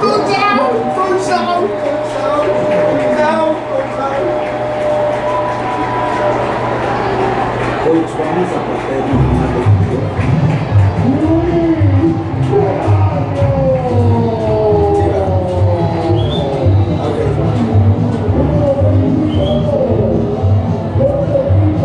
Confusão, confusão, confusão, vamos a partir de